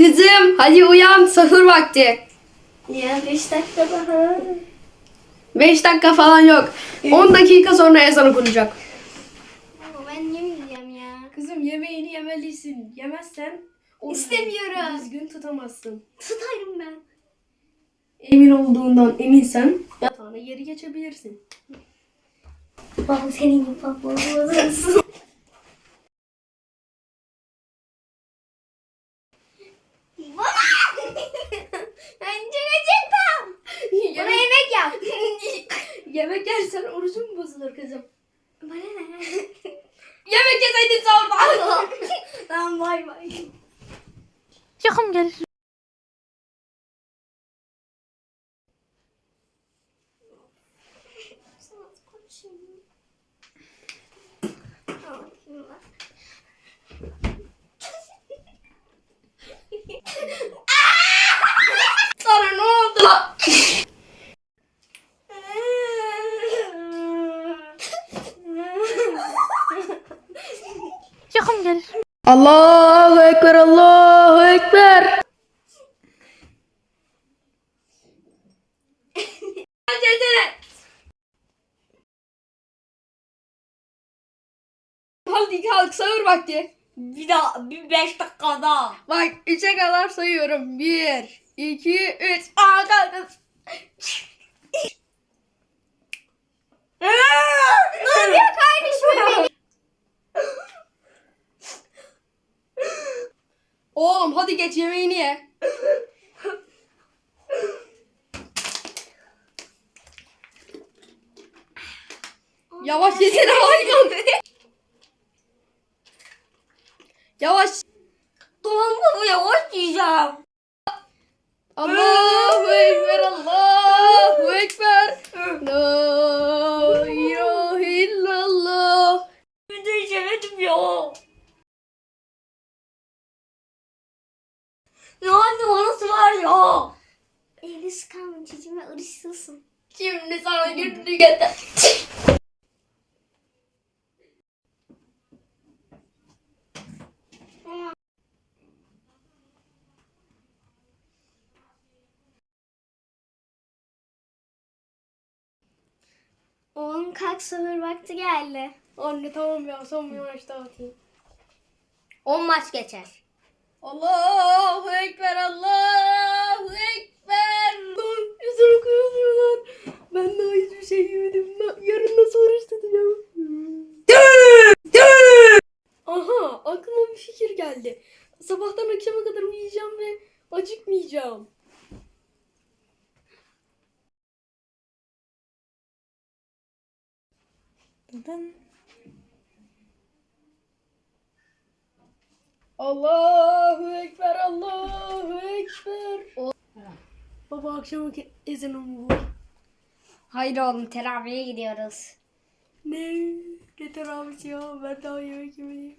Kızım hadi uyan sahur vakti. Ya 5 dakika daha. 5 dakika falan yok. 10 dakika sonra ezan okunacak. Ama ben yemeyeceğim ya. Kızım yemeğini yemelisin. Yemezsen orucunu İstemiyorum. Düzgün tutamazsın. Tutarım ben. Emin olduğundan eminsen yatağına geri geçebilirsin. Baba senin gibi Bana! ben çıkacaktım. Bana yemek, yemek yap. yemek yersen bozulur kızım. Bana ne? Yemek yeseydin sahurda. tamam bay bay. Yakın gel. Sana ne oldu lan? Yakın gel. Allahu Ekber, Allahu Ekber. Hadi kalk sahur vakti. Bir daha bir beş dakika daha. Bak üçe kadar sayıyorum. Bir, iki, üç. Aa kalk. Oğlum hadi geç yemeğini ye. Yavaş yesene hayvan. Yavaş. Dolma bu yavaş yiyeceğim. Allahu Ekber, Allahu Ekber. La Ya anne bana var ya. Elini sıkarma çocuğuma ırışsızsın. Şimdi sana günlü getir. Oğlum kalk sahur vakti geldi. Anne tamam ya son bir maç daha atayım. 10 maç geçer. Allahu Ekber, Allahu Ekber. Lan ezan okuyorlar. Ben daha hiçbir şey yemedim. Yarın nasıl oruç tutacağım? Aha aklıma bir fikir geldi. Sabahtan akşama kadar uyuyacağım ve acıkmayacağım. Neden? Allahu Ekber, Allahu Ekber. Baba akşam ezanı bu? Hayır oğlum teraviye gidiyoruz. Ne? Getir abisi ya ben daha yemek yemeyeyim.